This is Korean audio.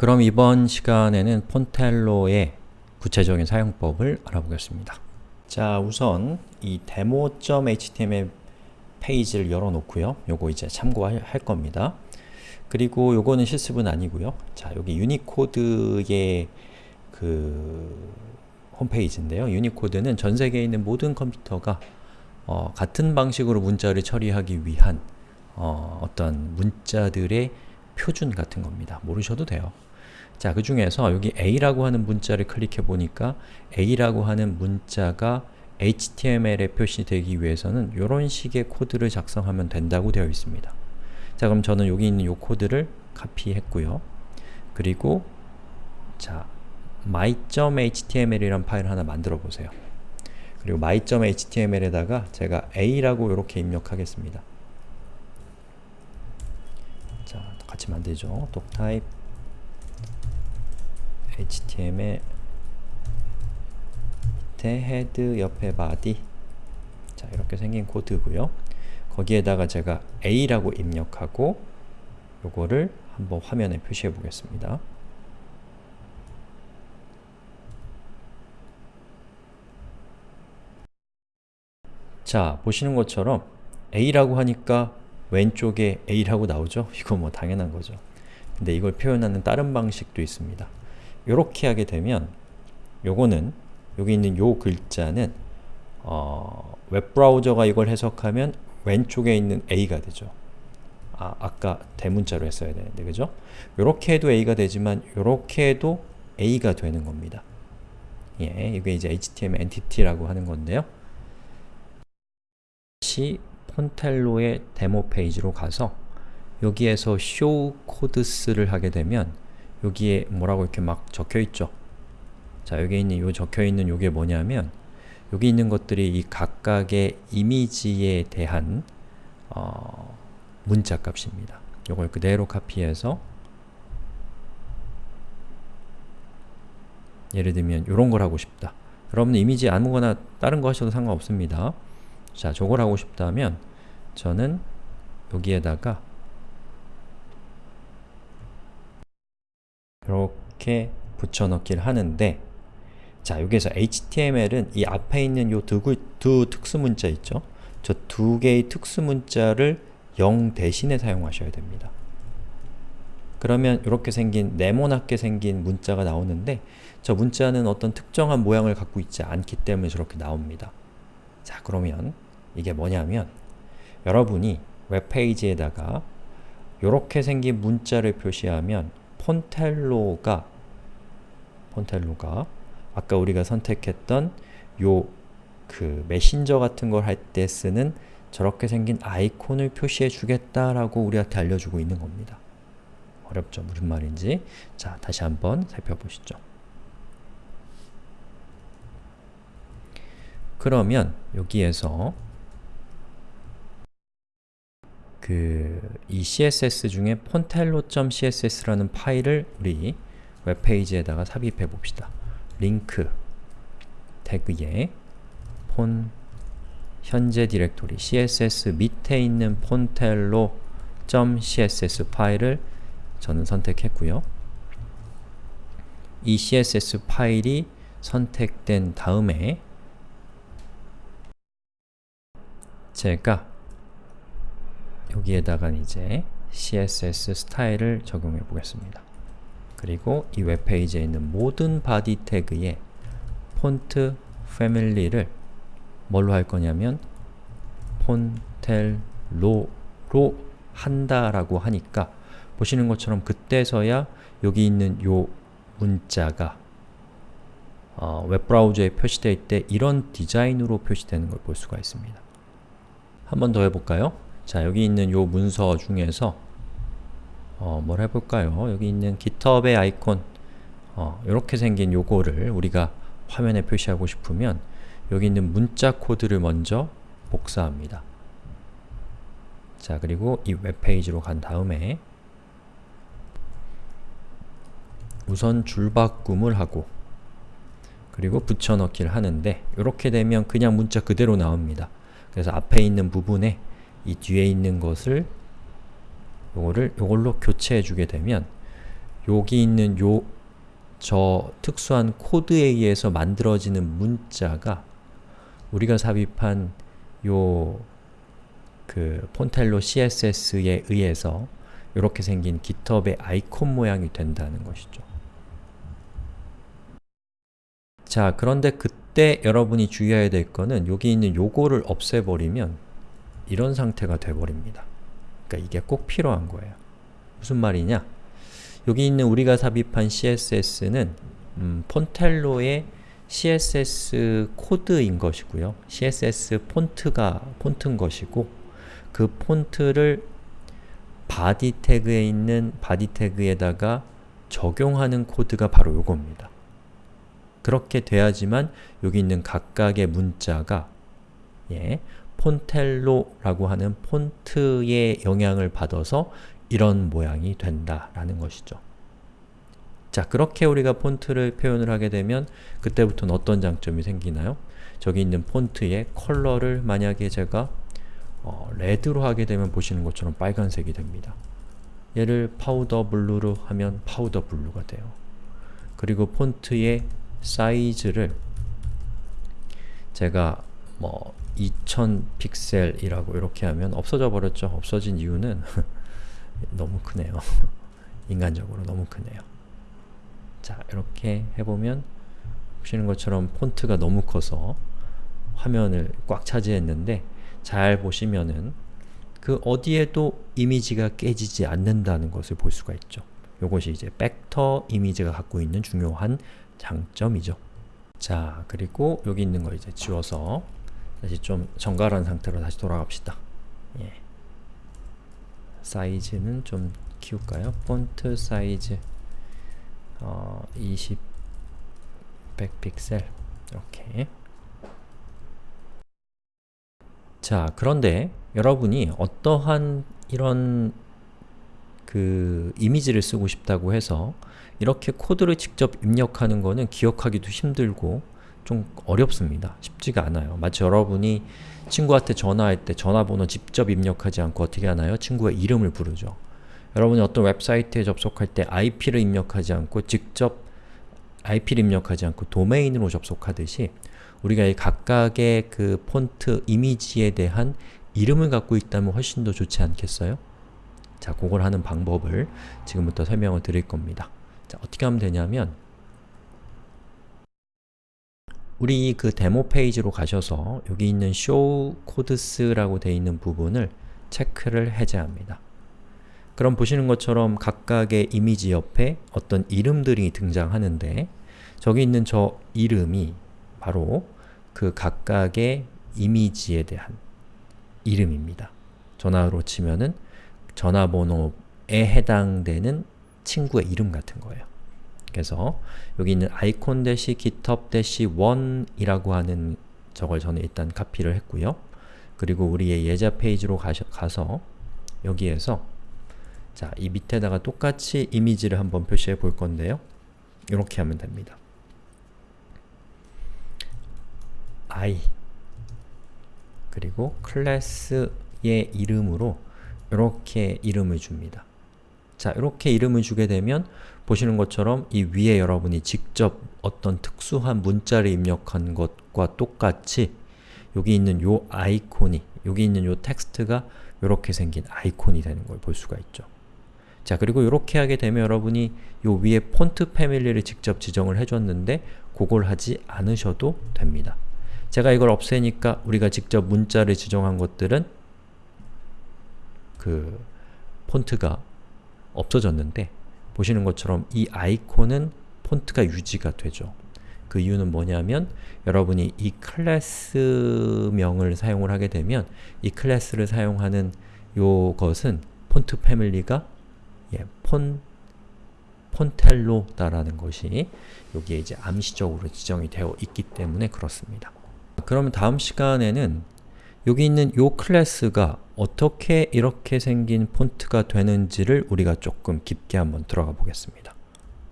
그럼 이번 시간에는 Fontello의 구체적인 사용법을 알아보겠습니다. 자, 우선 이 demo.html 페이지를 열어놓고요. 요거 이제 참고할 겁니다. 그리고 요거는 실습은 아니고요. 자, 여기 유니코드의 그 홈페이지인데요. 유니코드는 전 세계에 있는 모든 컴퓨터가 어, 같은 방식으로 문자를 처리하기 위한 어, 어떤 문자들의 표준 같은 겁니다. 모르셔도 돼요. 자, 그 중에서 여기 A라고 하는 문자를 클릭해 보니까 A라고 하는 문자가 HTML에 표시되기 위해서는 이런 식의 코드를 작성하면 된다고 되어 있습니다. 자, 그럼 저는 여기 있는 이 코드를 카피했고요. 그리고 자, my.html이란 파일을 하나 만들어 보세요. 그리고 my.html에다가 제가 a라고 이렇게 입력하겠습니다. 자, 같이 만들죠. doctype html 밑에 head 옆에 body 자, 이렇게 생긴 코드고요. 거기에다가 제가 a라고 입력하고 요거를 한번 화면에 표시해 보겠습니다. 자, 보시는 것처럼 a라고 하니까 왼쪽에 a라고 나오죠? 이거 뭐 당연한 거죠. 근데 이걸 표현하는 다른 방식도 있습니다. 이렇게 하게 되면 요거는 여기 있는 요 글자는 어, 웹브라우저가 이걸 해석하면 왼쪽에 있는 a가 되죠. 아, 아까 대문자로 했어야 되는데, 그죠? 요렇게 해도 a가 되지만 요렇게 해도 a가 되는 겁니다. 예, 이게 이제 html entity라고 하는 건데요. 다시 폰텔로의 데모 페이지로 가서 여기에서 show codes를 하게 되면 여기에 뭐라고 이렇게 막 적혀있죠. 자, 여기 있는 요 적혀있는 요게 뭐냐면 여기 있는 것들이 이 각각의 이미지에 대한 어, 문자 값입니다. 요걸 그대로 카피해서 예를 들면 이런 걸 하고 싶다. 여러분 이미지 아무거나 다른 거 하셔도 상관없습니다. 자, 저걸 하고 싶다면 저는 여기에다가 이렇게 붙여넣기를 하는데 자, 여기에서 HTML은 이 앞에 있는 요 두, 두 특수문자 있죠? 저 두 개의 특수문자를 0 대신에 사용하셔야 됩니다. 그러면 이렇게 생긴 네모나게 생긴 문자가 나오는데 저 문자는 어떤 특정한 모양을 갖고 있지 않기 때문에 저렇게 나옵니다. 자, 그러면 이게 뭐냐면 여러분이 웹페이지에다가 이렇게 생긴 문자를 표시하면 폰텔로가 폰텔로가 아까 우리가 선택했던 요 그 메신저 같은 걸 할 때 쓰는 저렇게 생긴 아이콘을 표시해 주겠다라고 우리한테 알려주고 있는 겁니다. 어렵죠? 무슨 말인지. 자, 다시 한번 살펴보시죠. 그러면 여기에서 그 이 css 중에 폰텔로.css라는 파일을 우리 웹페이지에다가 삽입해 봅시다. 링크 태그에 폰 현재 디렉토리 css 밑에 있는 폰텔로.css 파일을 저는 선택했고요. 이 css 파일이 선택된 다음에 제가 여기에다가 이제 CSS 스타일을 적용해 보겠습니다. 그리고 이 웹페이지에 있는 모든 body tag에 font family를 뭘로 할 거냐면 폰텔로로 한다라고 하니까 보시는 것처럼 그때서야 여기 있는 요 문자가 어, 웹브라우저에 표시되어 있때 이런 디자인으로 표시되는 걸 볼 수가 있습니다. 한 번 더 해볼까요? 자, 여기 있는 요 문서 중에서 어, 뭘 해볼까요? 여기 있는 GitHub의 아이콘 어, 이렇게 생긴 요거를 우리가 화면에 표시하고 싶으면 여기 있는 문자 코드를 먼저 복사합니다. 자, 그리고 이 웹페이지로 간 다음에 우선 줄바꿈을 하고 그리고 붙여넣기를 하는데 이렇게 되면 그냥 문자 그대로 나옵니다. 그래서 앞에 있는 부분에 이 뒤에 있는 것을 요거를 요걸로 교체해 주게 되면 여기 있는 요 저 특수한 코드에 의해서 만들어지는 문자가 우리가 삽입한 요 그 폰텔로 CSS에 의해서 이렇게 생긴 GitHub의 아이콘 모양이 된다는 것이죠. 자, 그런데 그때 여러분이 주의해야 될 거는 여기 있는 요거를 없애버리면 이런 상태가 돼버립니다. 그러니까 이게 꼭 필요한 거예요. 무슨 말이냐? 여기 있는 우리가 삽입한 CSS는 음, Fontello의 CSS 코드인 것이고요. CSS 폰트가 폰트인 것이고 그 폰트를 body 태그에 있는 body 태그에다가 적용하는 코드가 바로 요겁니다. 그렇게 돼야지만 여기 있는 각각의 문자가 예, Fontello라고 하는 폰트의 영향을 받아서 이런 모양이 된다라는 것이죠. 자, 그렇게 우리가 폰트를 표현을 하게 되면 그때부터는 어떤 장점이 생기나요? 저기 있는 폰트의 컬러를 만약에 제가 어, red로 하게 되면 보시는 것처럼 빨간색이 됩니다. 얘를 powder blue로 하면 powder blue가 돼요. 그리고 폰트의 사이즈를 제가 뭐 2000 픽셀이라고 이렇게 하면 없어져 버렸죠. 없어진 이유는 너무 크네요. 인간적으로 너무 크네요. 자, 이렇게 해보면 보시는 것처럼 폰트가 너무 커서 화면을 꽉 차지했는데 잘 보시면은 그 어디에도 이미지가 깨지지 않는다는 것을 볼 수가 있죠. 이것이 이제 벡터 이미지가 갖고 있는 중요한 장점이죠. 자, 그리고 여기 있는 거 이제 지워서 다시 좀 정갈한 상태로 다시 돌아갑시다. 예. 사이즈는 좀 키울까요? 폰트 사이즈 어, 20 100픽셀 이렇게 자, 그런데 여러분이 어떠한 이런 그 이미지를 쓰고 싶다고 해서 이렇게 코드를 직접 입력하는 거는 기억하기도 힘들고 좀 어렵습니다. 쉽지가 않아요. 마치 여러분이 친구한테 전화할 때 전화번호 직접 입력하지 않고 어떻게 하나요? 친구의 이름을 부르죠. 여러분이 어떤 웹사이트에 접속할 때 IP를 입력하지 않고 직접 IP를 입력하지 않고 도메인으로 접속하듯이 우리가 이 각각의 그 폰트 이미지에 대한 이름을 갖고 있다면 훨씬 더 좋지 않겠어요? 자, 그걸 하는 방법을 지금부터 설명을 드릴 겁니다. 자, 어떻게 하면 되냐면 우리 그 데모 페이지로 가셔서 여기 있는 show codes라고 되어 있는 부분을 체크를 해제합니다. 그럼 보시는 것처럼 각각의 이미지 옆에 어떤 이름들이 등장하는데 저기 있는 저 이름이 바로 그 각각의 이미지에 대한 이름입니다. 전화로 치면은 전화번호에 해당되는 친구의 이름 같은 거예요. 그래서 여기 있는 icon 대시 github 대시 1이라고 하는 저걸 저는 일단 카피를 했고요. 그리고 우리의 예제 페이지로 가셔, 가서 여기에서 자, 이 밑에다가 똑같이 이미지를 한번 표시해 볼 건데요. 이렇게 하면 됩니다. i 그리고 클래스의 이름으로 이렇게 이름을 줍니다. 자, 이렇게 이름을 주게 되면 보시는 것처럼 이 위에 여러분이 직접 어떤 특수한 문자를 입력한 것과 똑같이 여기 있는 요 아이콘이, 여기 있는 요 텍스트가 이렇게 생긴 아이콘이 되는 걸 볼 수가 있죠. 자, 그리고 이렇게 하게 되면 여러분이 요 위에 폰트 패밀리를 직접 지정을 해줬는데 그걸 하지 않으셔도 됩니다. 제가 이걸 없애니까 우리가 직접 문자를 지정한 것들은 그 폰트가 없어졌는데 보시는 것처럼 이 아이콘은 폰트가 유지가 되죠. 그 이유는 뭐냐면 여러분이 이 클래스명을 사용을 하게 되면 이 클래스를 사용하는 요것은 font family가 예, 폰 Fontello다라는 것이 여기에 이제 암시적으로 지정이 되어 있기 때문에 그렇습니다. 그러면 다음 시간에는 여기 있는 요 클래스가 어떻게 이렇게 생긴 폰트가 되는지를 우리가 조금 깊게 한번 들어가 보겠습니다.